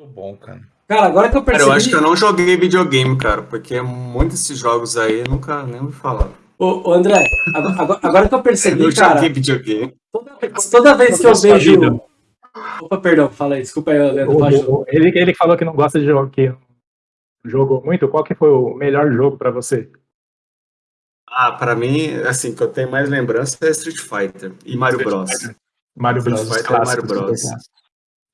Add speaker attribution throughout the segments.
Speaker 1: Muito bom, cara.
Speaker 2: Cara, agora que eu percebi...
Speaker 3: Cara, eu acho que eu não joguei videogame, cara, porque muitos desses jogos aí nunca nem me falaram.
Speaker 2: Ô, ô, André, agora, agora que eu percebi,
Speaker 3: Eu
Speaker 2: cara,
Speaker 3: joguei videogame.
Speaker 2: toda, toda vez que eu vejo...
Speaker 4: vida.
Speaker 2: Opa, perdão, fala aí, desculpa aí, Leandro,
Speaker 4: O- o- ele, ele falou que não gosta de jogo, que jogou muito. Qual que foi o melhor jogo pra você?
Speaker 3: Ah, pra mim, assim, que eu tenho mais lembrança é Street Fighter e Mario Bros.
Speaker 4: Mario
Speaker 3: Street
Speaker 4: Bros.
Speaker 3: Fighter e Mario Bros.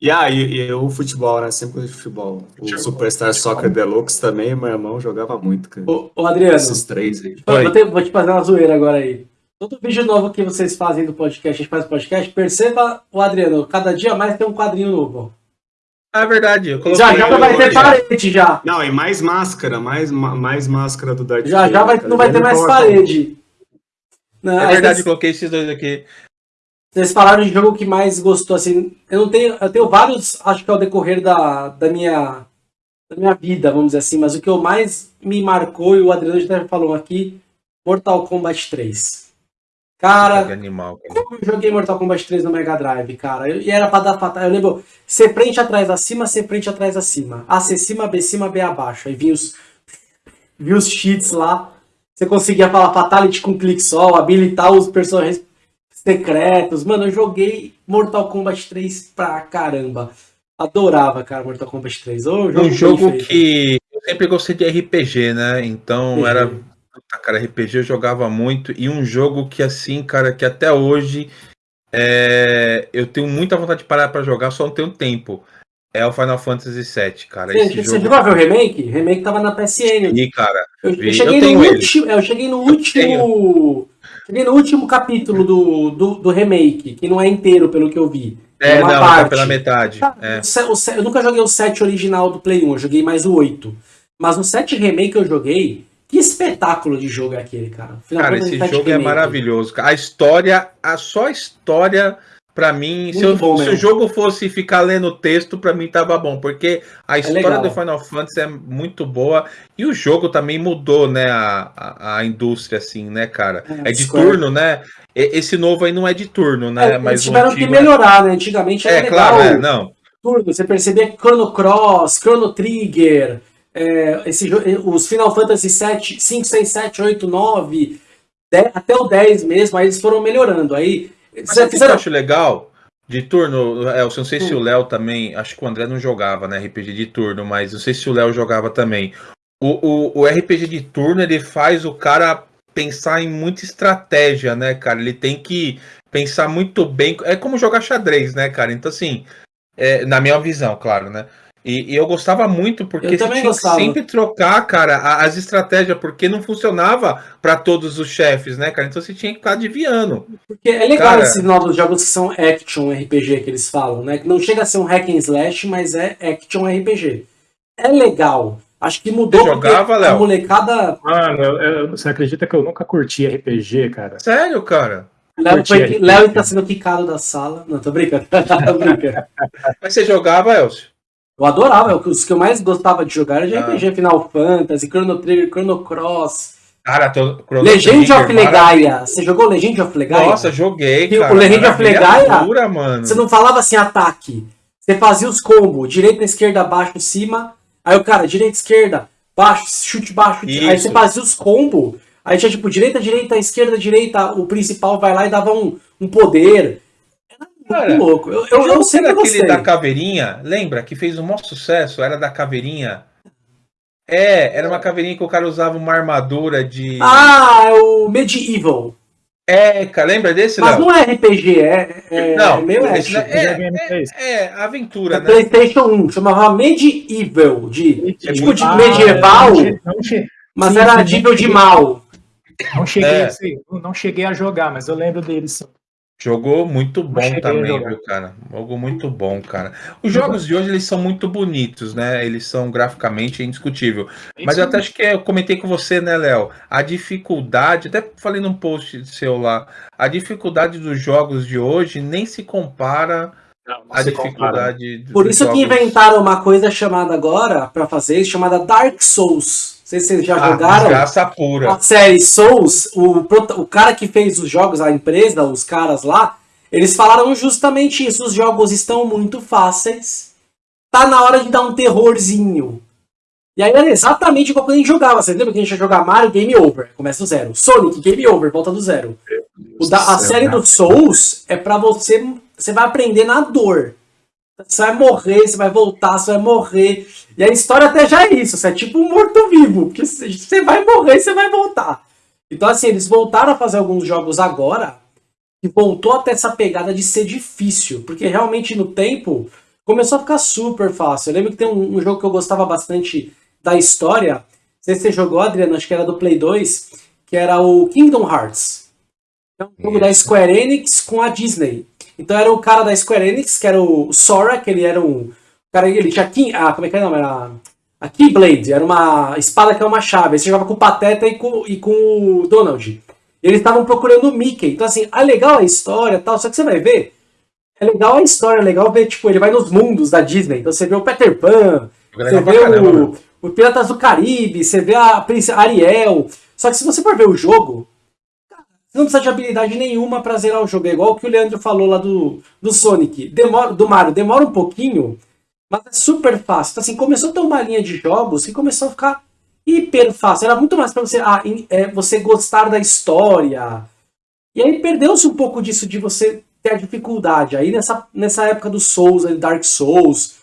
Speaker 3: E aí, e, o futebol, né? Sempre de futebol. O
Speaker 4: Futebol.
Speaker 3: Superstar Soccer Deluxe também, meu irmão jogava muito, cara.
Speaker 2: Ô, ô, Adriano,
Speaker 3: Esses três aí.
Speaker 2: Vou, te, vou te fazer uma zoeira agora aí. Todo vídeo novo que vocês fazem do podcast, a gente faz podcast, perceba o Adriano, cada dia mais tem um quadrinho novo.
Speaker 1: Ah, é verdade. Eu coloquei
Speaker 2: Já já vai ter parede já.
Speaker 3: Não, e mais máscara, mais, ma- mais máscara do Darth
Speaker 2: Já já vai,
Speaker 3: tá
Speaker 2: não vai ter mais parede. Não,
Speaker 1: É verdade, eu coloquei esses dois aqui.
Speaker 2: Vocês falaram de jogo que mais gostou, assim. Eu não tenho. Eu tenho vários, acho que ao decorrer da, da minha. Da minha vida, vamos dizer assim, mas o que eu mais me marcou, e o Adriano já falou aqui, Mortal Kombat 3. Cara,
Speaker 1: animal, cara.
Speaker 2: Como eu joguei Mortal Kombat 3 no Mega Drive, cara, eu- e era pra dar fatal. Eu lembro, C frente atrás acima, C frente atrás acima. A C cima, B cima, B abaixo. Aí vinha os, vinha os cheats lá. Você conseguia falar Fatality com clique só, habilitar os personagens secretos. Mano, eu joguei Mortal Kombat 3 pra caramba. Adorava, cara, Mortal Kombat 3. Ô,
Speaker 1: Um
Speaker 2: bem
Speaker 1: jogo que eu sempre gostei de RPG, né? Então era. Cara, RPG eu jogava muito. E um jogo que, assim, cara, que até hoje é, eu tenho muita vontade de parar pra jogar, só não tenho tempo. É o Final Fantasy VII, cara.
Speaker 2: Você,
Speaker 1: Esse
Speaker 2: você
Speaker 1: jogo.
Speaker 2: chegou a ver o remake? O remake tava na PSN.
Speaker 1: E, cara,
Speaker 2: Eu, eu cheguei
Speaker 1: Eu
Speaker 2: no último, é, eu cheguei no último, cheguei no último capítulo do, do, do remake, que não é inteiro pelo que eu vi.
Speaker 1: é,
Speaker 2: uma
Speaker 1: não,
Speaker 2: parte.
Speaker 1: tá pela metade. É.
Speaker 2: O o eu nunca joguei o 7 original do Play 1, eu joguei mais o 8. Mas no 7 remake que eu joguei, que espetáculo de jogo é aquele, cara. Final
Speaker 1: Cara,
Speaker 2: Fantasy
Speaker 1: esse jogo é
Speaker 2: Remake.
Speaker 1: maravilhoso. cara. A história, a só a história, pra mim, se, eu- se o jogo fosse ficar lendo texto, pra mim tava bom, porque a história
Speaker 2: legal.
Speaker 1: do Final Fantasy é muito boa e o jogo também mudou, né, a, a, a indústria, assim, né, cara?
Speaker 2: É,
Speaker 1: É de
Speaker 2: Square.
Speaker 1: turno, né? E- Esse novo aí não é de turno, né?
Speaker 2: É,
Speaker 1: Mas
Speaker 2: eles
Speaker 1: o
Speaker 2: tiveram que
Speaker 1: antigo é-
Speaker 2: melhorar, né? Antigamente era
Speaker 1: É,
Speaker 2: legal.
Speaker 1: claro, é, não.
Speaker 2: turno, você percebia Chrono Cross, Chrono Trigger, é, esse, os Final Fantasy 7, 5, 6, 7, 8, 9, 10, até o 10 mesmo, aí eles foram melhorando. Aí
Speaker 1: Mas que eu acho legal? De turno, é, eu não sei se
Speaker 2: Hum.
Speaker 1: o Léo também, acho que o André não jogava, né, RPG de turno, mas não sei se o Léo jogava também. O, o, o RPG de turno, ele faz o cara pensar em muita estratégia, né, cara? Ele tem que pensar muito bem. É como jogar xadrez, né, cara? Então, assim, é, na minha visão, claro, né? E, e eu gostava muito porque
Speaker 2: Eu
Speaker 1: você tinha
Speaker 2: gostava.
Speaker 1: que sempre trocar, cara, a- as estratégias, porque não funcionava para todos os chefes, né, cara? Então você tinha que ficar adivinhando.
Speaker 2: Porque é legal
Speaker 1: Cara-
Speaker 2: esses novos jogos que são action RPG que eles falam, né? Que não chega a ser um hack and slash, mas é action RPG. É legal. Acho que mudou
Speaker 1: Você
Speaker 2: porque
Speaker 1: jogava,
Speaker 2: a
Speaker 1: Léo?
Speaker 2: molecada.
Speaker 4: Mano, eu- eu- você acredita que eu nunca curti RPG, cara?
Speaker 1: Sério, cara?
Speaker 2: Léo, foi-. Léo tá sendo quicado da sala. Não, tô brincando. tô brincando.
Speaker 1: Mas você jogava, Elcio?
Speaker 2: Eu adorava, os que eu mais gostava de jogar era de
Speaker 1: Ah.
Speaker 2: RPG, Final Fantasy, Chrono Trigger, Chrono Cross,
Speaker 1: Cara, tô... Chrono
Speaker 2: Legend
Speaker 1: Trigger,
Speaker 2: of Legaia. Você jogou Legend of Legaia?
Speaker 1: Nossa, joguei,
Speaker 2: E o
Speaker 1: cara.
Speaker 2: Legend of Legaia,
Speaker 1: pura, mano.
Speaker 2: Você não falava assim ataque. Você fazia os combos, direita, esquerda, baixo, cima. Aí o cara, direita, esquerda, baixo, chute baixo. Aí
Speaker 1: Isso.
Speaker 2: você fazia os combos. Aí tinha tipo direita, direita, esquerda, direita. O principal vai lá e dava um, um poder.
Speaker 1: Cara,
Speaker 2: muito louco. Eu, eu, eu sempre
Speaker 1: era aquele
Speaker 2: gostei.
Speaker 1: da caveirinha, lembra? Que fez um maior sucesso, era da caveirinha. É, era uma caveirinha que o cara usava uma armadura de.
Speaker 2: Ah, é o Medieval.
Speaker 1: É, cara, lembra desse,
Speaker 2: Mas
Speaker 1: Léo?
Speaker 2: não é RPG, é, é
Speaker 1: Não,
Speaker 2: meio
Speaker 1: esse
Speaker 2: action.
Speaker 1: não- é,
Speaker 4: Videogame
Speaker 1: é,
Speaker 4: fez.
Speaker 1: é, aventura,
Speaker 2: É
Speaker 1: né?
Speaker 2: PlayStation 1, chamava Medieval, de,
Speaker 1: É
Speaker 2: tipo de medieval,
Speaker 4: não che- não
Speaker 2: mas
Speaker 4: sim,
Speaker 2: era nível
Speaker 4: não
Speaker 2: de mal.
Speaker 4: Não cheguei,
Speaker 1: É.
Speaker 4: a não cheguei a jogar, mas eu lembro deles. sim.
Speaker 1: Jogou muito bom também, viu, cara? Jogo muito bom, cara. Os jogos de hoje, eles são muito bonitos, né? Eles são graficamente indiscutível. Mas eu até acho que eu comentei com você, né, Léo? A dificuldade, até falei num post seu lá, a dificuldade dos jogos de hoje nem se compara
Speaker 4: Não, não compara.
Speaker 1: dificuldade
Speaker 2: Por isso que
Speaker 1: jogos-
Speaker 2: inventaram uma coisa chamada agora, pra fazer chamada Dark Souls. Não sei se vocês já
Speaker 1: Ah,
Speaker 2: jogaram.
Speaker 1: desgraça pura.
Speaker 2: A série Souls, o, o cara que fez os jogos, a empresa, os caras lá, eles falaram justamente isso. Os jogos estão muito fáceis tá na hora de dar um terrorzinho. E aí era exatamente igual quando a gente jogava. Você lembra que a gente ia jogar Mario, Game Over, começa do zero. Sonic, Game Over, volta do zero. O da, a série do Souls é pra você. Você vai aprender na dor. Você vai morrer, você vai voltar, você vai morrer. E a história até já é isso. Você é tipo um morto-vivo. Porque você vai morrer e você vai voltar. Então, assim, eles voltaram a fazer alguns jogos agora. E voltou até essa pegada de ser difícil. Porque realmente no tempo começou a ficar super fácil. Eu lembro que tem um, um jogo que eu gostava bastante da história. Não sei se você jogou, Adriano, acho que era do Play 2, que era o Kingdom Hearts. É um jogo da Square Enix com a Disney. Então era o cara da Square Enix, que era o Sora, que ele era um. cara, ele tinha. King, ah, como é que é o nome? Era. A Keyblade, era uma espada que é uma chave. Aí você jogava com o Pateta e com, e com o Donald. Eles estavam procurando o Mickey. Então, assim, é legal a história tal, só que você vai ver. É legal a história, é legal ver, tipo, ele vai nos mundos da Disney. Então você vê o Peter Pan, você vê o, o Piratas do Caribe, você vê a Princesa Ariel. Só que se você for ver o jogo, você não precisa de habilidade nenhuma pra zerar o jogo. É igual o que o Leandro falou lá do, do Sonic. Demora, do Mario, demora um pouquinho, mas é super fácil. Então, assim, começou a ter uma linha de jogos que começou a ficar hiper fácil. Era muito mais pra você, ah, é, você gostar da história. E aí perdeu-se um pouco disso de você ter a dificuldade. Aí nessa, nessa época do Souls, Dark Souls,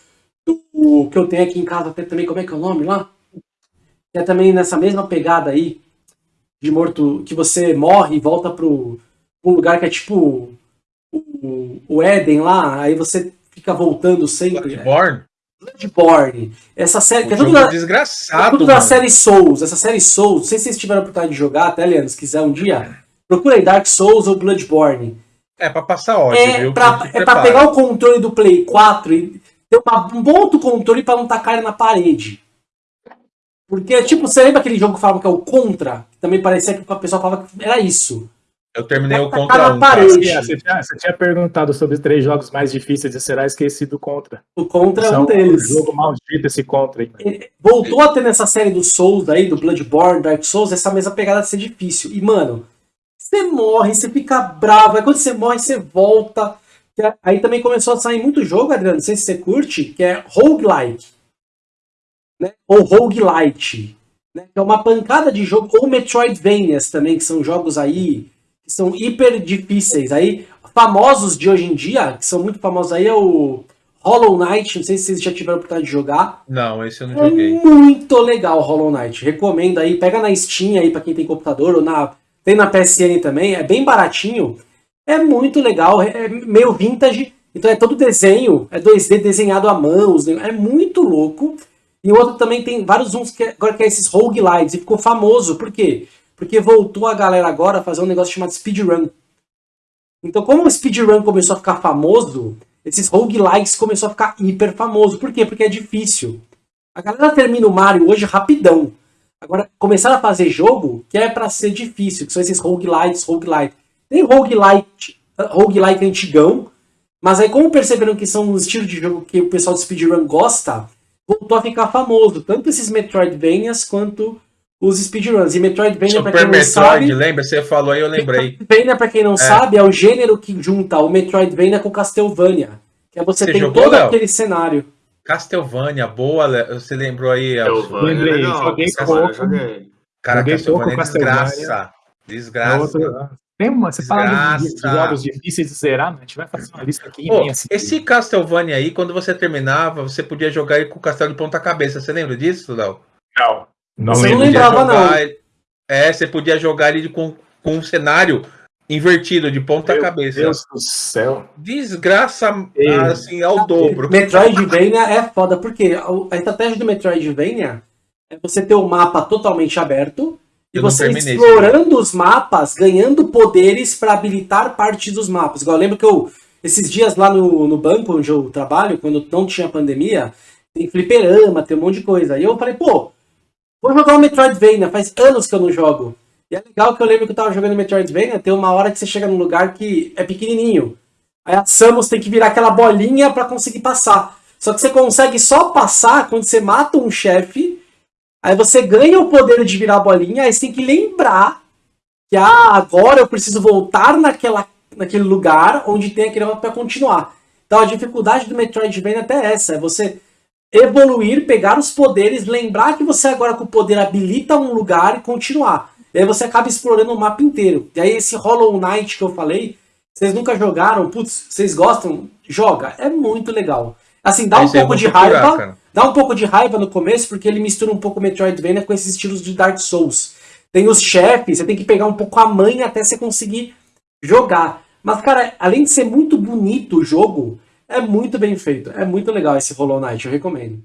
Speaker 2: do, que eu tenho aqui em casa até também, como é que é o nome lá? é também nessa mesma pegada aí, de morto, que você morre e volta pro um lugar que é tipo o, o Éden lá, aí você fica voltando sempre.
Speaker 1: Bloodborne?
Speaker 2: É. Bloodborne. Essa série.
Speaker 1: que é tudo da, desgraçado.
Speaker 2: É tudo da série Souls. Essa série Souls, não sei se vocês tiveram a oportunidade de jogar, até, Leandro, se quiser um dia. Procura aí Dark Souls ou Bloodborne.
Speaker 1: É pra passar ódio,
Speaker 2: é
Speaker 1: viu?
Speaker 2: Pra, é pra pegar o controle do Play 4 e ter uma, um bom outro controle pra não tacar ele na parede. Porque, tipo, você lembra aquele jogo que falava que é o Contra? Também parecia que o pessoal falava que era isso.
Speaker 1: Eu terminei o
Speaker 2: Tacar
Speaker 1: Contra 1.
Speaker 2: parede.
Speaker 1: cara.
Speaker 4: Você tinha, você tinha perguntado sobre os três jogos mais difíceis e será esquecido contra.
Speaker 2: O Contra é um deles.
Speaker 4: jogo maldito esse contra aí.
Speaker 2: Voltou a ter nessa série do Souls aí, do Bloodborne, Dark Souls, essa mesma pegada de ser difícil. E, mano, você morre, você fica bravo, aí quando você morre, você volta. Aí também começou a sair muito jogo, Adriano, não sei se você curte, que é roguelike. Né? Ou roguelite. Né? Que é uma pancada de jogo. Ou Metroidvanias também, que são jogos aí que são hiper difíceis. Aí, famosos de hoje em dia, que são muito famosos aí, é o Hollow Knight. Não sei se vocês já tiveram a oportunidade de jogar.
Speaker 1: Não, esse eu não
Speaker 2: É
Speaker 1: joguei.
Speaker 2: muito legal Hollow Knight. Recomendo aí, pega na Steam aí pra quem tem computador ou na tem na PSN também, é bem baratinho. É muito legal, é meio vintage, então é todo desenho, é 2D desenhado à mão, é muito louco. E o outro também tem vários uns que agora que é esses roguelites e ficou famoso, por quê? Porque voltou a galera agora a fazer um negócio chamado speedrun. Então, como o speedrun começou a ficar famoso, esses roguelites começou a ficar hiper famoso. Por quê? Porque é difícil. A galera termina o Mario hoje rapidão. Agora, começaram a fazer jogo que é pra ser difícil, que são esses roguelites, roguelite. Tem roguelite, roguelike antigão, mas aí como perceberam que são um estilo de jogo que o pessoal do speedrun gosta, voltou a ficar famoso. Tanto esses Metroidvanias quanto os speedruns. E Metroidvania, pra quem não
Speaker 1: Metroid,
Speaker 2: sabe...
Speaker 1: lembra? Você falou aí, eu lembrei.
Speaker 2: Metroidvania, pra quem não sabe, é o gênero que junta o Metroidvania com Castlevania. Que é você,
Speaker 1: Você
Speaker 2: tem
Speaker 1: jogou,
Speaker 2: todo
Speaker 1: Léo?
Speaker 2: aquele cenário.
Speaker 1: Castlevania, boa, Le- você lembrou aí?
Speaker 4: Lembrei,
Speaker 3: legal,
Speaker 4: joguei pouco.
Speaker 1: Cara, Castlevania é
Speaker 4: pouco Castlevania.
Speaker 1: desgraça.
Speaker 4: É
Speaker 1: Desgraça.
Speaker 4: Tem uma, você fala de, jogos difíceis de zerar, né? a gente vai fazer uma lista aqui
Speaker 1: Pô,
Speaker 4: imensa.
Speaker 1: esse Castlevania aí, quando você terminava, você podia jogar ele com o castelo de ponta cabeça. Você lembra disso, Léo?
Speaker 4: Não, não
Speaker 2: Você não lembrava,
Speaker 1: jogar
Speaker 2: não.
Speaker 1: É, você podia jogar ele com, com um cenário invertido, de ponta
Speaker 4: Meu
Speaker 1: cabeça.
Speaker 4: Deus do céu.
Speaker 1: Desgraça,
Speaker 4: Ei.
Speaker 1: assim, ao dobro.
Speaker 2: Metroidvania é foda, porque a a estratégia do Metroidvania é você ter o mapa totalmente aberto e
Speaker 1: Eu
Speaker 2: você explorando os mapas, ganhando poderes para habilitar partes dos mapas. Igual eu lembro que eu, esses dias lá no, no banco onde eu trabalho, quando não tinha pandemia, tem fliperama, tem um monte de coisa. E eu falei, pô, vou jogar o Metroidvania, faz anos que eu não jogo. E é legal que eu lembro que eu tava jogando Metroidvania, tem uma hora que você chega num lugar que é pequenininho. Aí a Samus tem que virar aquela bolinha pra conseguir passar. Só que você consegue só passar quando você mata um chefe. Aí você ganha o poder de virar bolinha. Aí você tem que lembrar que ah, agora eu preciso voltar naquela, naquele lugar onde tem aquele mapa pra continuar. Então a dificuldade do Metroidvania é até essa. É você evoluir, pegar os poderes, lembrar que você agora com o poder habilita um lugar e continuar. E aí você acaba explorando o mapa inteiro. E aí esse Hollow Knight que eu falei, vocês nunca jogaram, putz, vocês gostam? Joga, é muito legal. Assim, dá um
Speaker 1: aí eu
Speaker 2: pouco de
Speaker 1: procurar,
Speaker 2: raiva,
Speaker 1: cara.
Speaker 2: dá um pouco de raiva no começo, porque ele mistura um pouco Metroidvania com esses estilos de Dark Souls. Tem os chefes, você tem que pegar um pouco a manha até você conseguir jogar. Mas, cara, além de ser muito bonito o jogo, é muito bem feito. É muito legal esse Hollow Knight, eu recomendo.